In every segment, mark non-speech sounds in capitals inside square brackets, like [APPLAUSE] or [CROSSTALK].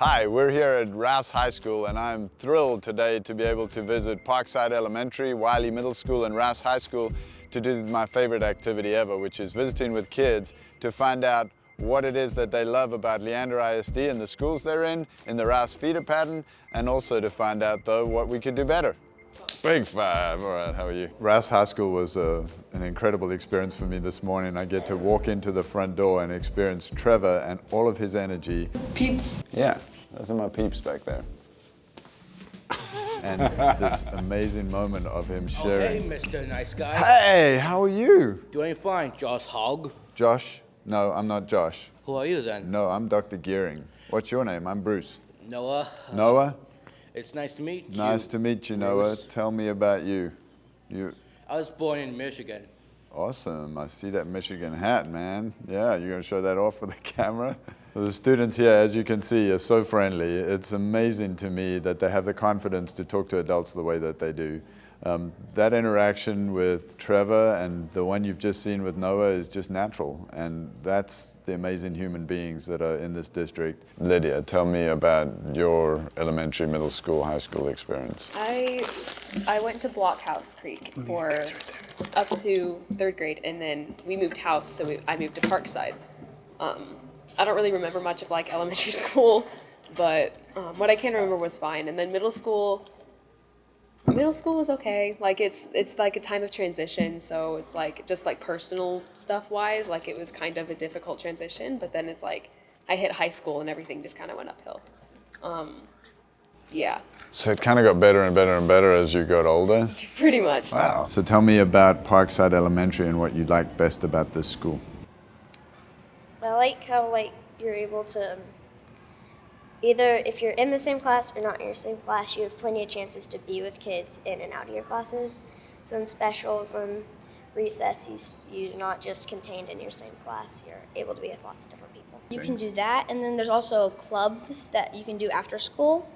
Hi, we're here at Rouse High School and I'm thrilled today to be able to visit Parkside Elementary, Wiley Middle School and Rouse High School to do my favorite activity ever, which is visiting with kids to find out what it is that they love about Leander ISD and the schools they're in, in the Rouse feeder pattern, and also to find out though what we could do better. Big five, all right, how are you? Rouse High School was uh, an incredible experience for me this morning. I get to walk into the front door and experience Trevor and all of his energy. Peeps. Yeah, those are my peeps back there. and this amazing moment of him sharing. Hey, Mr. Nice Guy. Hey, how are you? Doing fine, Josh Hogg. Josh? No, I'm not Josh. Who are you then? No, I'm Dr. Gearing. What's your name? I'm Bruce. Noah. Noah? It's nice to meet you. Nice to meet you, Noah. Tell me about you. You I was born in Michigan. awesome. I see that Michigan hat, man. Yeah, you're gonna show that off for the [LAUGHS] camera? So the students here, as you can see, are so friendly. It's amazing to me that they have the confidence to talk to adults the way that they do. Um, that interaction with Trevor and the one you've just seen with Noah is just natural, and that's the amazing human beings that are in this district. Lydia, tell me about your elementary, middle school, high school experience. I I went to Blockhouse Creek for up to third grade, and then we moved house, so we, I moved to Parkside. Um, I don't really remember much of like elementary [LAUGHS] school, but um, what I can remember was fine. And then middle school, middle school was okay. Like it's it's like a time of transition, so it's like just like personal stuff wise, like it was kind of a difficult transition. But then it's like I hit high school and everything just kind of went uphill. Um, yeah, So it kind of got better and better and better as you got older? [LAUGHS] pretty much. Wow. So tell me about Parkside Elementary and what you like best about this school. I like how like you're able to um, either if you're in the same class or not in your same class, you have plenty of chances to be with kids in and out of your classes. So in specials and recess, you, you're not just contained in your same class. You're able to be with lots of different people. You can do that, and then there's also clubs that you can do after school,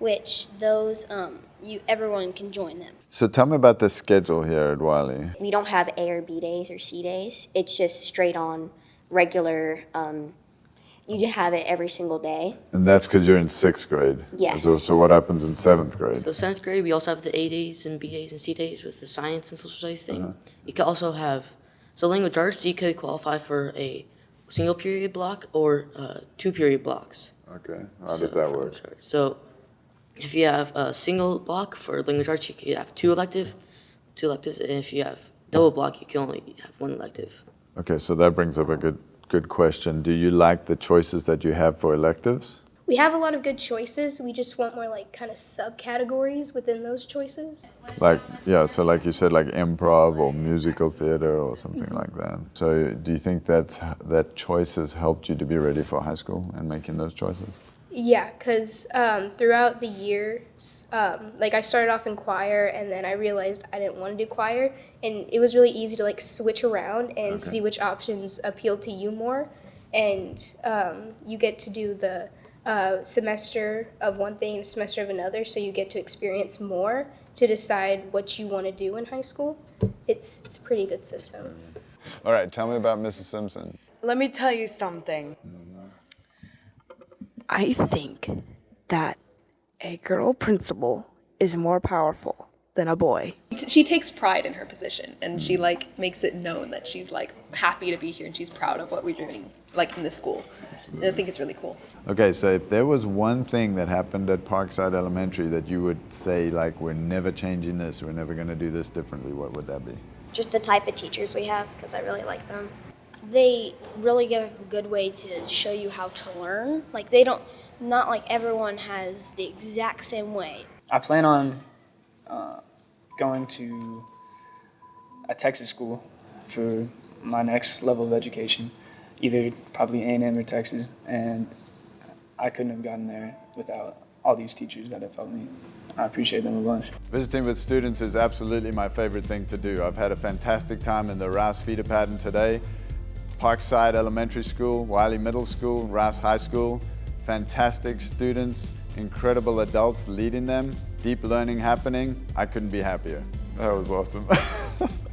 which those um, you everyone can join them. So tell me about the schedule here at Wiley. we don't have A or B days or C days. It's just straight on regular. Um, you just have it every single day. And that's because you're in sixth grade. Yes. So, so what happens in seventh grade? So seventh grade, we also have the A days and B days and C days with the science and social studies thing. Uh-huh. You could also have, so language arts, you could qualify for a single period block or uh, two period blocks. Okay. How So- does that work? So if you have a single block for language arts, you could have two elective, two electives, and if you have double block, you can only have one elective. Okay, so that brings up a good good question. Do you like the choices that you have for electives? We have a lot of good choices. We just want more like kind of subcategories within those choices. Like, yeah, so like you said, like improv or musical theater or something mm-hmm. like that. So do you think that's, that choice has helped you to be ready for high school and making those choices? Yeah, because um, throughout the years, um, like I started off in choir and then I realized I didn't want to do choir. And it was really easy to like switch around and see which options appealed to you more. And um, you get to do the uh, semester of one thing and a semester of another, so you get to experience more to decide what you want to do in high school. It's, it's a pretty good system. All right, tell me about Mrs. Simpson. Let me tell you something. I think that a girl principal is more powerful than a boy. She takes pride in her position, and she like makes it known that she's like happy to be here and she's proud of what we're doing, like in the school. And I think it's really cool. Okay, so if there was one thing that happened at Parkside Elementary that you would say, like, we're never changing this, we're never going to do this differently, what would that be? Just the type of teachers we have, because I really like them. They really give a good way to show you how to learn. Like they don't, not like everyone has the exact same way. I plan on uh, going to a Texas school for my next level of education, either probably A&M or Texas, and I couldn't have gotten there without all these teachers that have helped me. I appreciate them a bunch. Visiting with students is absolutely my favorite thing to do. I've had a fantastic time in the Rouse feeder pattern today. Parkside Elementary School, Wiley Middle School, Rouse High School. Fantastic students, incredible adults leading them, deep learning happening. I couldn't be happier. That was awesome. [LAUGHS]